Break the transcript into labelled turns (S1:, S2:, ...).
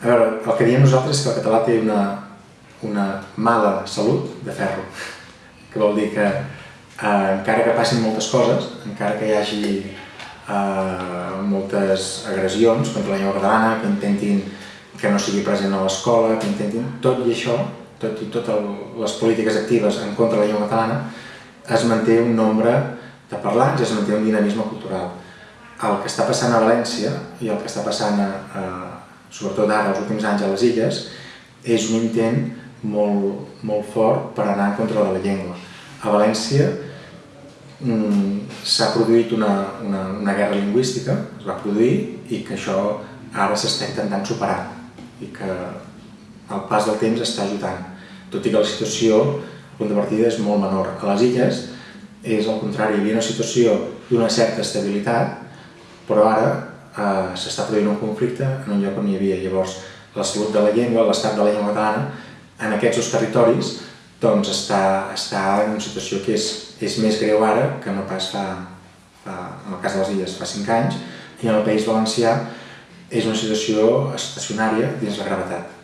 S1: A veure, el que diem nosaltres és que el català té una, una mala salut de ferro, que vol dir que eh, encara que passin moltes coses, encara que hi hagi eh, moltes agressions contra la llengua catalana, que intentin que no sigui present a l'escola, que intentin tot i això, tot i totes les polítiques actives en contra de la llengua catalana, es manté un nombre de parlants es manté un dinamisme cultural. El que està passant a València i el que està passant, a, a, sobretot ara, els últims anys a les Illes, és un intent molt, molt fort per anar en contra de la llengua. A València mm, s'ha produït una, una, una guerra lingüística, es va produir, i que això ara s'està intentant superar i que el pas del temps està ajudant, tot i que la situació, el punt de partida, és molt menor. A les illes és al contrari, hi havia una situació d'una certa estabilitat, però ara eh, s'està produint un conflicte en un lloc on hi havia. Llavors, la salut de la llengua, l'estat de la llengua catalana, en aquests dos territoris, doncs està, està en una situació que és, és més greu ara que no pas fa, fa, en el cas de les illes, fa 5 anys, i en el País Valencià és una situació estacionària dins la gravetat.